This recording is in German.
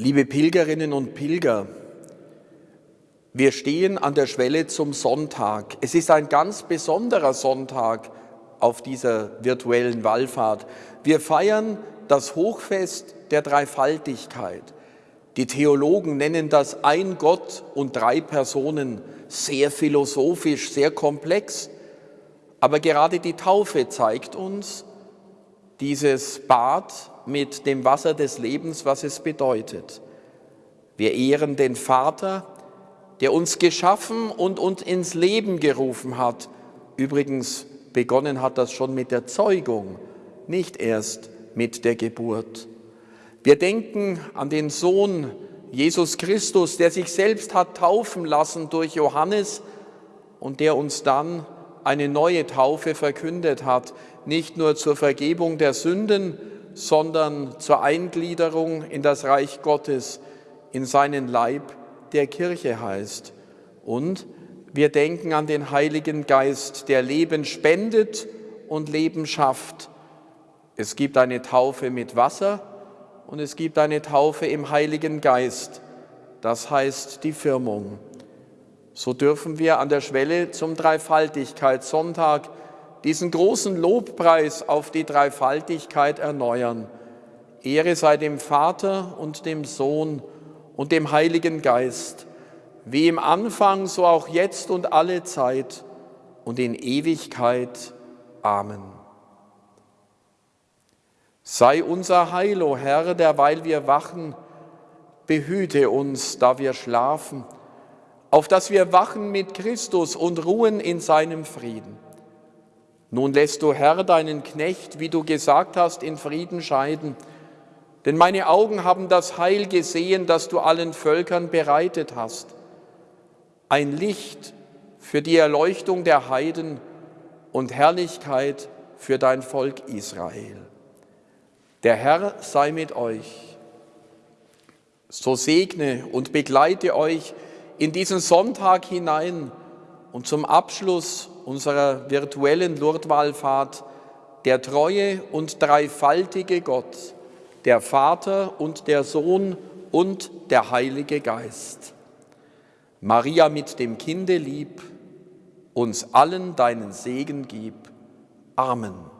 Liebe Pilgerinnen und Pilger, wir stehen an der Schwelle zum Sonntag. Es ist ein ganz besonderer Sonntag auf dieser virtuellen Wallfahrt. Wir feiern das Hochfest der Dreifaltigkeit. Die Theologen nennen das ein Gott und drei Personen, sehr philosophisch, sehr komplex. Aber gerade die Taufe zeigt uns dieses Bad mit dem Wasser des Lebens, was es bedeutet. Wir ehren den Vater, der uns geschaffen und uns ins Leben gerufen hat. Übrigens begonnen hat das schon mit der Zeugung, nicht erst mit der Geburt. Wir denken an den Sohn Jesus Christus, der sich selbst hat taufen lassen durch Johannes und der uns dann eine neue Taufe verkündet hat, nicht nur zur Vergebung der Sünden, sondern zur Eingliederung in das Reich Gottes, in seinen Leib, der Kirche heißt. Und wir denken an den Heiligen Geist, der Leben spendet und Leben schafft. Es gibt eine Taufe mit Wasser und es gibt eine Taufe im Heiligen Geist. Das heißt die Firmung. So dürfen wir an der Schwelle zum Dreifaltigkeitssonntag diesen großen Lobpreis auf die Dreifaltigkeit erneuern. Ehre sei dem Vater und dem Sohn und dem Heiligen Geist, wie im Anfang, so auch jetzt und alle Zeit und in Ewigkeit. Amen. Sei unser Heil, o Herr, derweil wir wachen, behüte uns, da wir schlafen, auf dass wir wachen mit Christus und ruhen in seinem Frieden. Nun lässt du, Herr, deinen Knecht, wie du gesagt hast, in Frieden scheiden. Denn meine Augen haben das Heil gesehen, das du allen Völkern bereitet hast. Ein Licht für die Erleuchtung der Heiden und Herrlichkeit für dein Volk Israel. Der Herr sei mit euch. So segne und begleite euch in diesen Sonntag hinein und zum Abschluss unserer virtuellen Lourdeswallfahrt der treue und dreifaltige Gott, der Vater und der Sohn und der Heilige Geist. Maria mit dem Kinde lieb, uns allen deinen Segen gib. Amen.